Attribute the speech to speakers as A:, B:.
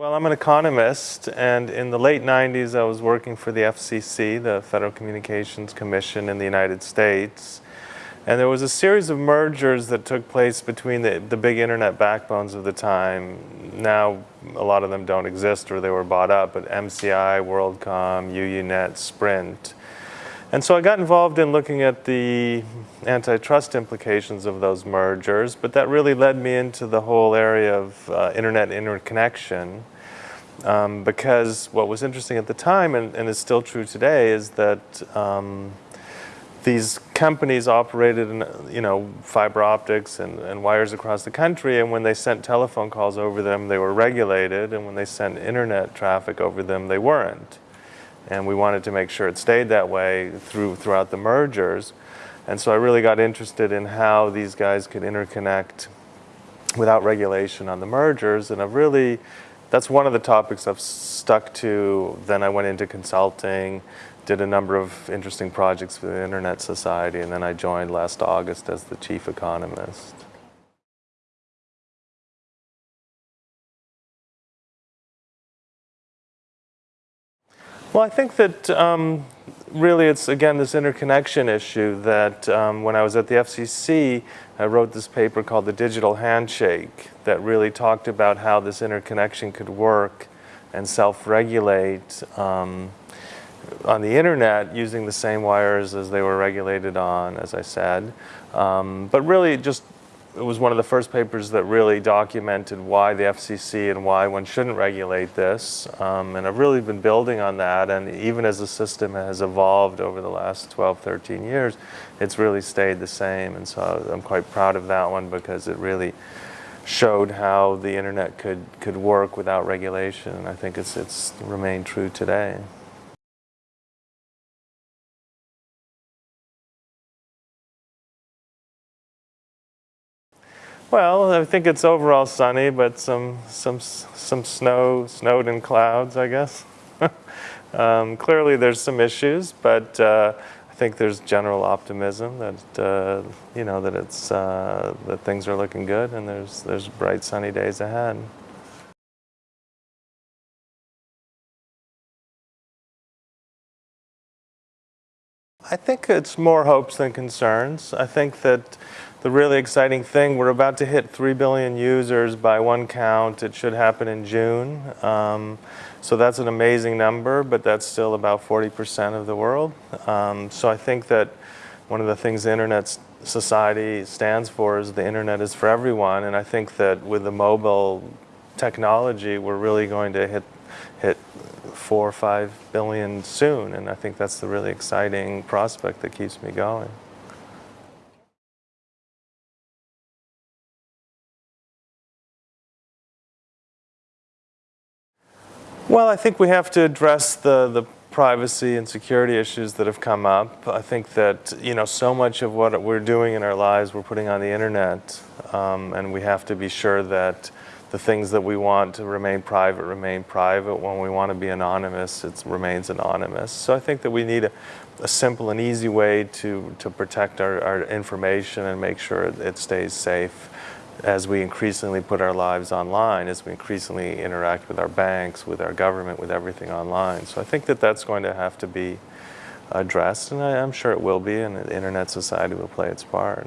A: Well, I'm an economist, and in the late 90s I was working for the FCC, the Federal Communications Commission in the United States. And there was a series of mergers that took place between the, the big internet backbones of the time. Now, a lot of them don't exist or they were bought up, but MCI, WorldCom, UUNet, Sprint. And so I got involved in looking at the antitrust implications of those mergers, but that really led me into the whole area of uh, internet interconnection. Um, because what was interesting at the time, and, and is still true today, is that um, these companies operated in, you know, fiber optics and, and wires across the country, and when they sent telephone calls over them, they were regulated, and when they sent internet traffic over them, they weren't and we wanted to make sure it stayed that way through throughout the mergers. And so I really got interested in how these guys could interconnect without regulation on the mergers, and I've really, that's one of the topics I've stuck to. Then I went into consulting, did a number of interesting projects for the Internet Society, and then I joined last August as the chief economist. Well, I think that um, really it's, again, this interconnection issue that um, when I was at the FCC, I wrote this paper called The Digital Handshake that really talked about how this interconnection could work and self-regulate um, on the internet using the same wires as they were regulated on, as I said. Um, but really just it was one of the first papers that really documented why the FCC and why one shouldn't regulate this. Um, and I've really been building on that. And even as the system has evolved over the last 12, 13 years, it's really stayed the same. And so I'm quite proud of that one because it really showed how the internet could, could work without regulation. And I think it's, it's remained true today. Well, I think it's overall sunny, but some some some snow, snowed in clouds, I guess. um, clearly, there's some issues, but uh, I think there's general optimism that uh, you know that it's uh, that things are looking good, and there's there's bright sunny days ahead. I think it's more hopes than concerns. I think that the really exciting thing, we're about to hit 3 billion users by one count. It should happen in June. Um, so that's an amazing number, but that's still about 40% of the world. Um, so I think that one of the things the Internet Society stands for is the Internet is for everyone. And I think that with the mobile technology, we're really going to hit, hit four or five billion soon. And I think that's the really exciting prospect that keeps me going. Well, I think we have to address the, the privacy and security issues that have come up. I think that, you know, so much of what we're doing in our lives we're putting on the internet um, and we have to be sure that the things that we want to remain private remain private. When we want to be anonymous, it remains anonymous. So I think that we need a, a simple and easy way to, to protect our, our information and make sure it stays safe as we increasingly put our lives online, as we increasingly interact with our banks, with our government, with everything online. So I think that that's going to have to be addressed, and I, am sure it will be, and the Internet Society will play its part.